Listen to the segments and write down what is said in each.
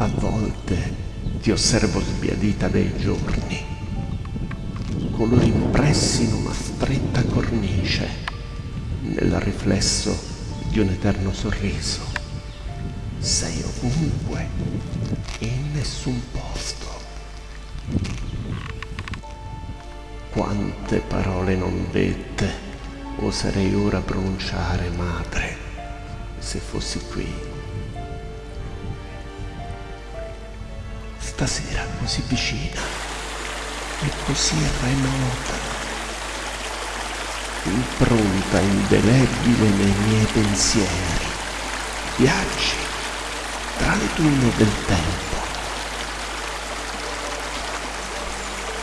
A volte ti osservo sbiadita dei giorni, colori impressi in una stretta cornice, nel riflesso di un eterno sorriso. Sei ovunque e in nessun posto. Quante parole non dette oserei ora pronunciare, madre, se fossi qui. Stasera così vicina e così remota, impronta indelebile nei miei pensieri, viaggi tra le dune del tempo.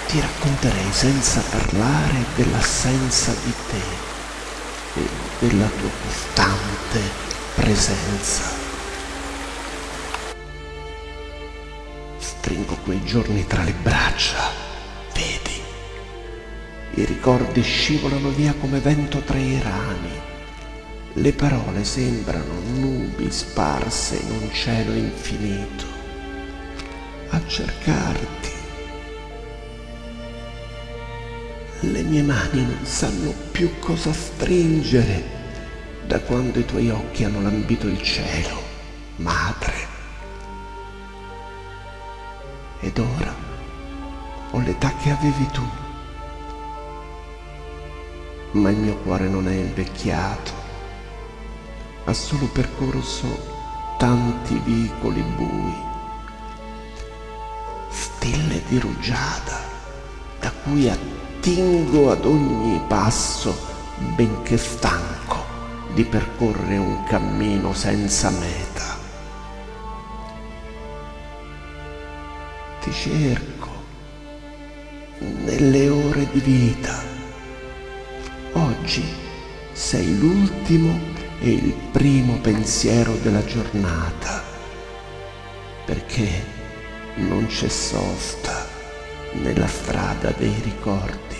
Ti racconterei senza parlare dell'assenza di te e della tua costante presenza. Stringo quei giorni tra le braccia, vedi? I ricordi scivolano via come vento tra i rami. Le parole sembrano nubi sparse in un cielo infinito. A cercarti. Le mie mani non sanno più cosa stringere da quando i tuoi occhi hanno lambito il cielo, madre. Ed ora ho l'età che avevi tu. Ma il mio cuore non è invecchiato, ha solo percorso tanti vicoli bui, stille di rugiada da cui attingo ad ogni passo, benché stanco di percorrere un cammino senza meta. Ti cerco nelle ore di vita. Oggi sei l'ultimo e il primo pensiero della giornata, perché non c'è sosta nella strada dei ricordi.